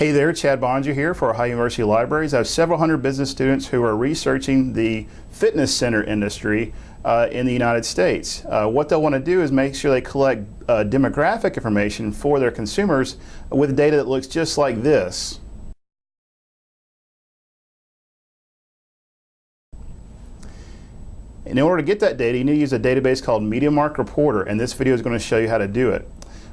Hey there, Chad Bonja here for Ohio University Libraries. I have several hundred business students who are researching the fitness center industry uh, in the United States. Uh, what they'll want to do is make sure they collect uh, demographic information for their consumers with data that looks just like this. in order to get that data, you need to use a database called MediaMark Reporter, and this video is going to show you how to do it.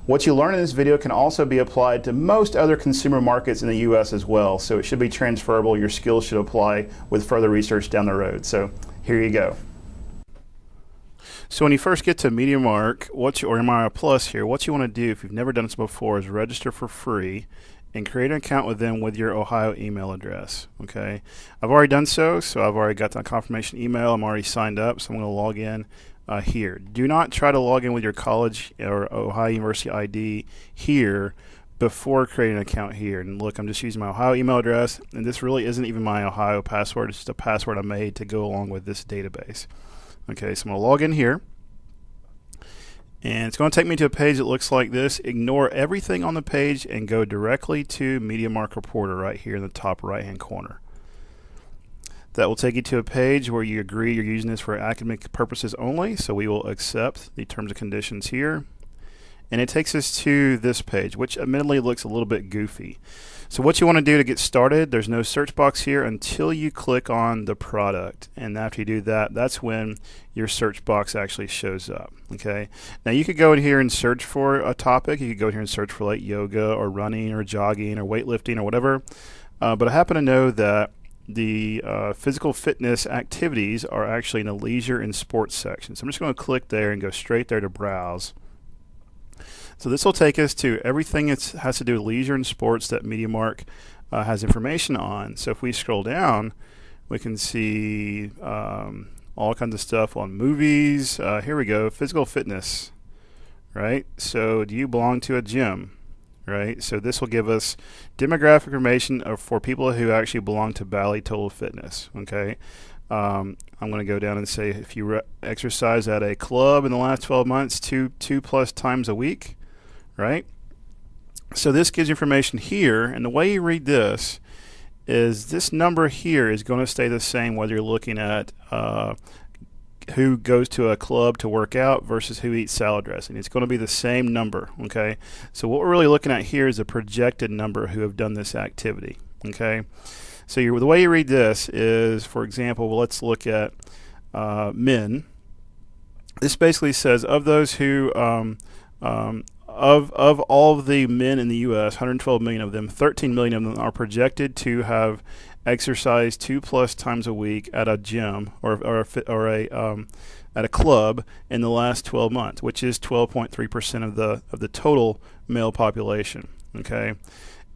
What you learn in this video can also be applied to most other consumer markets in the U.S. as well, so it should be transferable. Your skills should apply with further research down the road. So here you go. So when you first get to MediaMark, what you, or MRI Plus here, what you want to do if you've never done this before is register for free and create an account with them with your Ohio email address. Okay, I've already done so, so I've already got the confirmation email. I'm already signed up, so I'm going to log in uh, here. Do not try to log in with your college or Ohio University ID here before creating an account here. And look, I'm just using my Ohio email address, and this really isn't even my Ohio password. It's just a password I made to go along with this database. Okay, so I'm going to log in here. And it's going to take me to a page that looks like this. Ignore everything on the page and go directly to MediaMark Reporter right here in the top right hand corner. That will take you to a page where you agree you're using this for academic purposes only. So we will accept the terms and conditions here. And it takes us to this page, which admittedly looks a little bit goofy. So what you want to do to get started, there's no search box here until you click on the product. And after you do that, that's when your search box actually shows up. Okay. Now you could go in here and search for a topic. You could go in here and search for like yoga or running or jogging or weightlifting or whatever. Uh, but I happen to know that the uh, physical fitness activities are actually in the leisure and sports section. So I'm just going to click there and go straight there to browse. So this will take us to everything that has to do with leisure and sports that MediaMark uh, has information on. So if we scroll down, we can see um, all kinds of stuff on movies. Uh, here we go, physical fitness, right? So do you belong to a gym? Right? So this will give us demographic information for people who actually belong to Bally Total Fitness, okay? Um, I'm going to go down and say if you exercise at a club in the last 12 months, two, two plus times a week, right? So this gives information here, and the way you read this is this number here is going to stay the same whether you're looking at uh, who goes to a club to work out versus who eats salad dressing. It's going to be the same number, okay? So what we're really looking at here is a projected number who have done this activity, okay? So the way you read this is, for example, let's look at uh, men. This basically says of those who um, um, of of all of the men in the U.S., 112 million of them, 13 million of them are projected to have exercise two plus times a week at a gym or or a, or a um, at a club in the last 12 months, which is 12.3 percent of the of the total male population. Okay,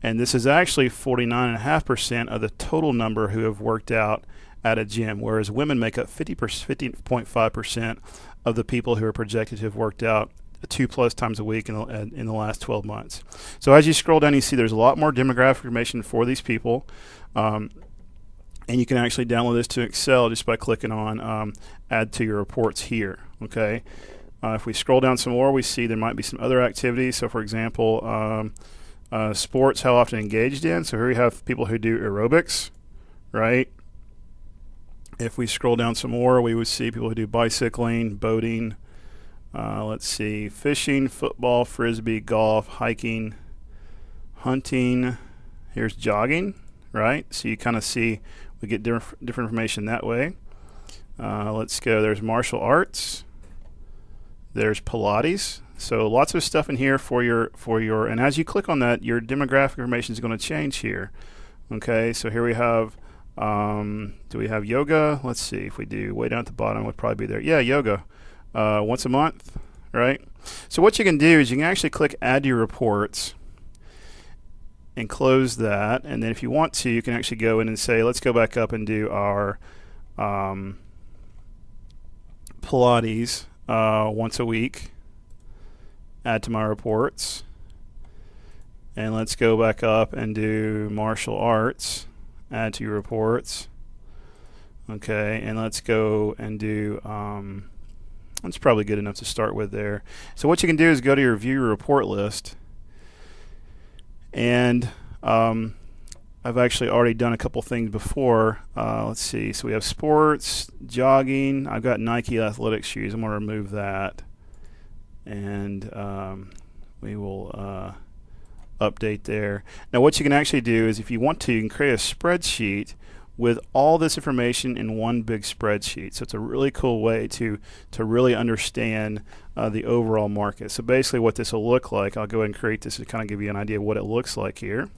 and this is actually 49.5 percent of the total number who have worked out at a gym, whereas women make up 50 50.5 percent of the people who are projected to have worked out two plus times a week in the, in the last 12 months. So as you scroll down, you see there's a lot more demographic information for these people. Um, and you can actually download this to Excel just by clicking on um, add to your reports here. Okay. Uh, if we scroll down some more, we see there might be some other activities. So, for example, um, uh, sports, how often engaged in. So here we have people who do aerobics, right? If we scroll down some more, we would see people who do bicycling, boating, uh, let's see, fishing, football, frisbee, golf, hiking, hunting. Here's jogging, right? So you kind of see we get different, different information that way. Uh, let's go. There's martial arts. There's Pilates. So lots of stuff in here for your for your. And as you click on that, your demographic information is going to change here. Okay. So here we have. Um, do we have yoga? Let's see if we do. Way down at the bottom would probably be there. Yeah, yoga uh, once a month, right? So what you can do is you can actually click Add to Your Reports and close that. And then if you want to, you can actually go in and say, let's go back up and do our um, Pilates uh, once a week. Add to my reports. And let's go back up and do martial arts. Add to your reports. Okay, and let's go and do um, that's probably good enough to start with there. So what you can do is go to your view report list and Um, I've actually already done a couple things before. Uh, let's see. So we have sports, jogging. I've got Nike athletic shoes. I'm going to remove that. And um, we will uh, update there. Now what you can actually do is if you want to, you can create a spreadsheet with all this information in one big spreadsheet. So it's a really cool way to, to really understand uh, the overall market. So basically what this will look like, I'll go ahead and create this to kind of give you an idea of what it looks like here.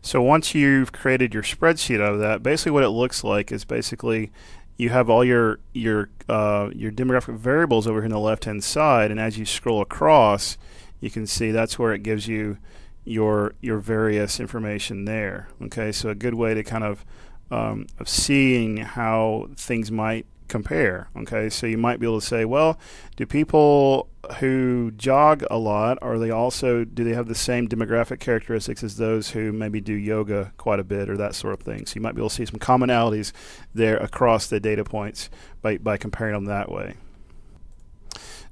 So once you've created your spreadsheet out of that, basically what it looks like is basically you have all your your uh, your demographic variables over here on the left hand side, and as you scroll across, you can see that's where it gives you your your various information there. Okay, so a good way to kind of um, of seeing how things might compare. Okay, so you might be able to say, well, do people who jog a lot are they also do they have the same demographic characteristics as those who maybe do yoga quite a bit or that sort of thing? So you might be able to see some commonalities there across the data points by by comparing them that way.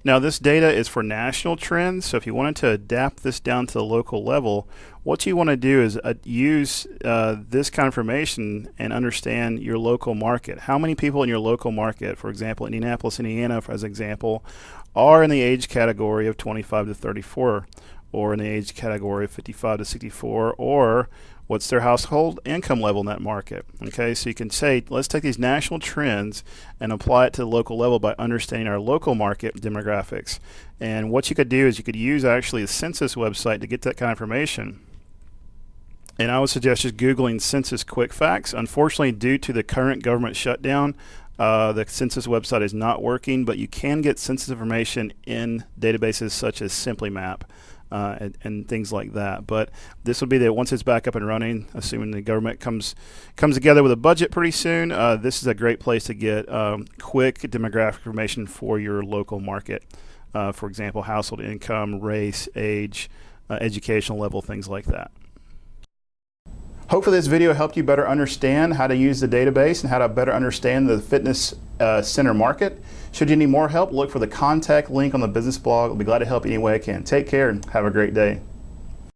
Now this data is for national trends, so if you wanted to adapt this down to the local level, what you want to do is uh, use uh, this kind of information and understand your local market. How many people in your local market, for example, Indianapolis, Indiana, as example, are in the age category of 25 to 34, or in the age category of 55 to 64, or what's their household income level in that market. Okay, so you can say, let's take these national trends and apply it to the local level by understanding our local market demographics. And what you could do is you could use actually the census website to get that kind of information. And I would suggest just Googling Census Quick Facts. Unfortunately, due to the current government shutdown, uh, the census website is not working, but you can get census information in databases such as SimplyMap uh, and, and, things like that. But this will be the once it's back up and running, assuming the government comes comes together with a budget pretty soon. Uh, this is a great place to get um, quick demographic information for your local market. Uh, for example, household income, race, age, uh, educational level, things like that. Hopefully this video helped you better understand how to use the database and how to better understand the fitness uh, center market. Should you need more help, look for the contact link on the business blog. I'll be glad to help you any way I can. Take care and have a great day.